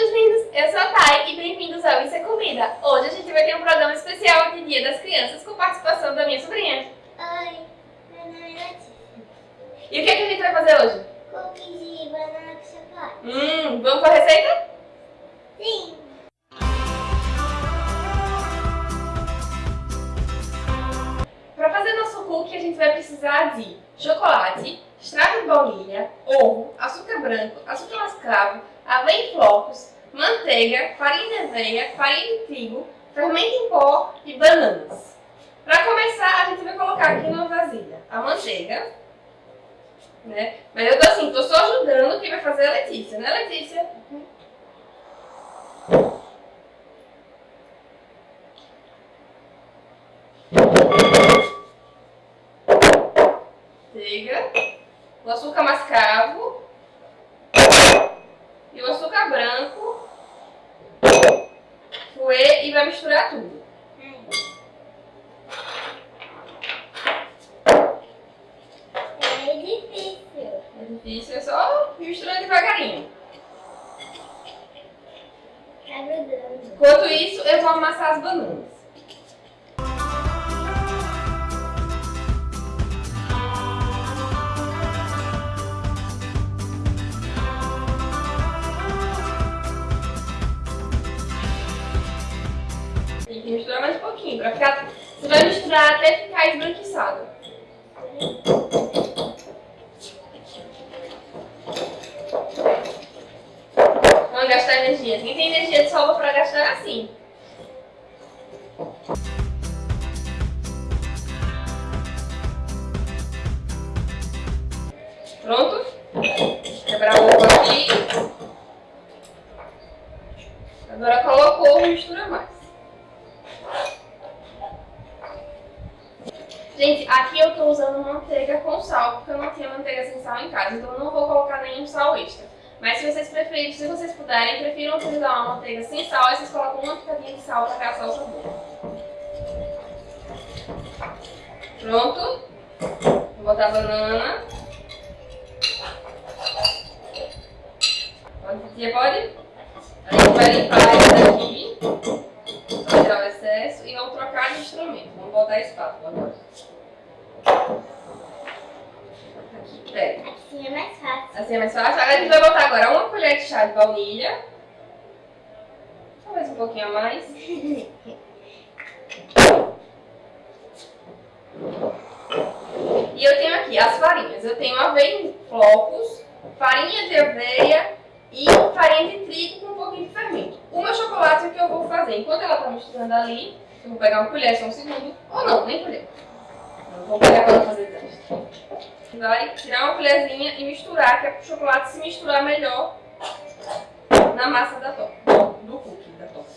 meus lindos! Eu sou a Thay e bem-vindos ao Isso é Comida. Hoje a gente vai ter um programa especial de Dia das Crianças com participação da minha sobrinha. Oi, meu nome é Letícia. E o que, é que a gente vai fazer hoje? Cookies de banana com chocolate. Hum, vamos para a receita? Sim. Para fazer nosso cookie a gente vai precisar de chocolate, extrato ovo, açúcar branco, açúcar mascavo, aveia em flocos, manteiga, farinha de aveia, farinha de trigo, fermento em pó e bananas. Para começar, a gente vai colocar aqui numa vasilha a manteiga, né? Mas eu tô assim, tô só ajudando quem vai fazer a Letícia, né Letícia? Manteiga, o açúcar mascavo e o açúcar branco, fouet e vai misturar tudo. É difícil. É difícil, é só misturando devagarinho. Tá grudando. Enquanto isso, eu vou amassar as bananas. Pouquinho, ficar... Você vai misturar até ficar esbranquiçado. Não gastar energia. Quem tem energia de sobra pra gastar assim. Pronto? Quebrar o ovo aqui. Agora colocou, mistura mais. Gente, aqui eu tô usando manteiga com sal, porque eu não tinha manteiga sem sal em casa, então eu não vou colocar nenhum sal extra. Mas se vocês preferirem, se vocês puderem, prefiram utilizar uma manteiga sem sal, aí vocês colocam uma pitadinha de sal para realçar o sabor. Pronto? Vou botar a banana. Pode, tia, pode? A gente vai limpar isso daqui, tirar o excesso, e vamos trocar de instrumento. Vamos botar a espátula agora. Aqui, pega. Assim é mais fácil. Assim é mais fácil. Agora a gente vai botar agora uma colher de chá de baunilha. Talvez um pouquinho a mais. E eu tenho aqui as farinhas. Eu tenho aveia em flocos, farinha de aveia e farinha de trigo com um pouquinho de fermento. O meu chocolate é o que eu vou fazer. Enquanto ela está misturando ali, eu vou pegar uma colher só um segundo. Ou não, nem colher. Vou pegar para fazer teste. Vai tirar uma colherzinha e misturar, que é para o chocolate se misturar melhor na massa da torta. Do cookie da torta.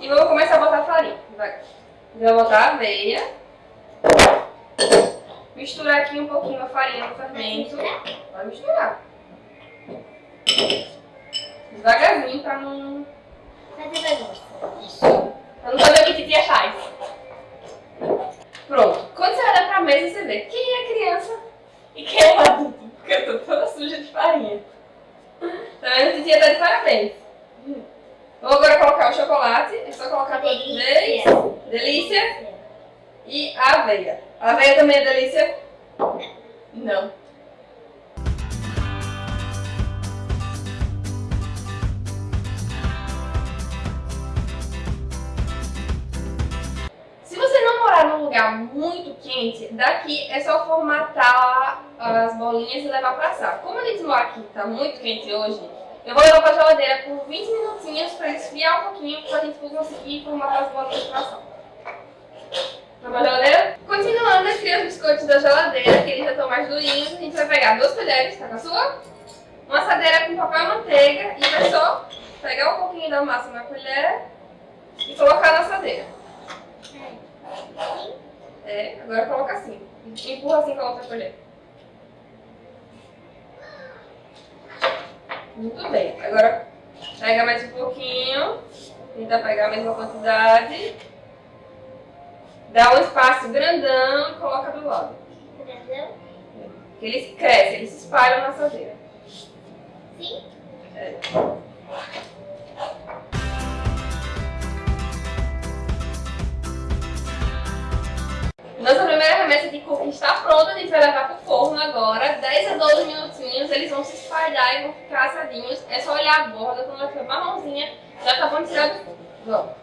E vou começar a botar farinha. Vai. Vou botar a aveia. Misturar aqui um pouquinho a farinha no fermento. Vai misturar. Devagarzinho pra não... Fazer bagunça. Não fazer o que titia faz. Pronto. Quando você olha pra mesa, você vê quem é criança e quem é adulto. Porque eu tô toda suja de farinha. Tá vendo? Titia tá de parabéns. Vou agora colocar o chocolate. É só colocar toda vez. Delícia. Delícia. E a aveia. A aveia também é delícia? Não. Muito quente, daqui é só formatar as bolinhas e levar pra assar. Como eles moram aqui, tá muito quente hoje, eu vou levar pra geladeira por 20 minutinhos pra esfriar um pouquinho pra gente conseguir formatar as bolinhas pra assar. Vamos pra geladeira? Continuando, eu tirei os biscoitos da geladeira, que eles já estão mais durinhos. A gente vai pegar duas colheres, tá com a sua? Uma assadeira com papel manteiga e vai só pegar um pouquinho da massa na colher e colocar na assadeira. É, agora coloca assim. Empurra assim com a outra colher. Muito bem. Agora pega mais um pouquinho. Tenta pegar a mesma quantidade. Dá um espaço grandão e coloca do lado. Que eles crescem, eles se espalham na assadeira. Nossa cookie está pronta, a gente vai levar pro forno agora, 10 a 12 minutinhos, eles vão se espalhar e vão ficar assadinhos. É só olhar a borda, quando ela ficar marronzinha, já tá bom tirar do forno. Vamos.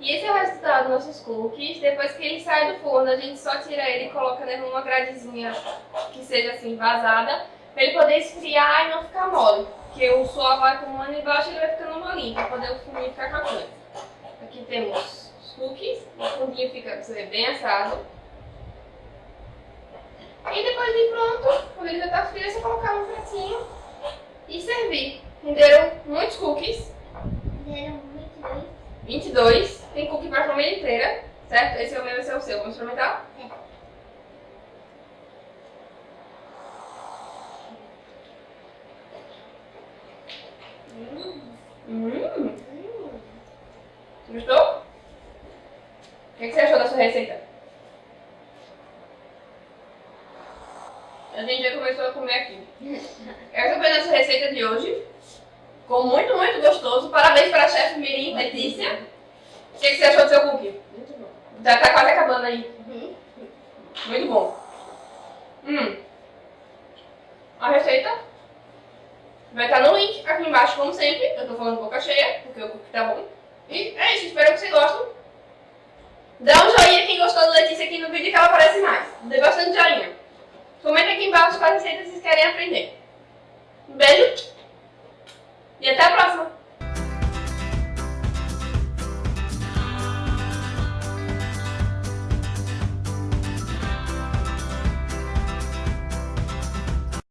E esse é o resultado dos nossos cookies. Depois que ele sai do forno, a gente só tira ele e coloca nele numa gradezinha que seja assim vazada, pra ele poder esfriar e não ficar mole. Porque o suor vai acumulando embaixo e ele vai ficando molinho, pra poder o fuminho ficar com a coisa. Aqui temos os cookies, o fundinho fica, você bem assado. E depois de pronto, quando ele já tá frio, é só colocar no pratinho e servir. Renderam muitos cookies, Deram muito bem. 22. Tem cookie pra família inteira, certo? Esse é o meu, esse é o seu. Vamos experimentar? É. Hum, Hum. gostou? O que, que você achou da sua receita? A gente já começou a comer aqui. Essa foi a nossa receita de hoje. Ficou muito, muito gostoso. Parabéns para a chefe Mirim Letícia. O que, que você achou do seu cookie? Muito bom. Já tá quase acabando aí. Uhum. Muito bom. Hum. A receita vai estar no link aqui embaixo, como sempre. Eu tô falando boca cheia, porque o cookie tá bom. E é isso, espero que vocês gostem. Dá um joinha quem gostou da Letícia aqui no vídeo que ela aparece mais. Dê bastante joinha. Comenta aqui embaixo quais receitas vocês querem aprender. Um beijo e até a próxima!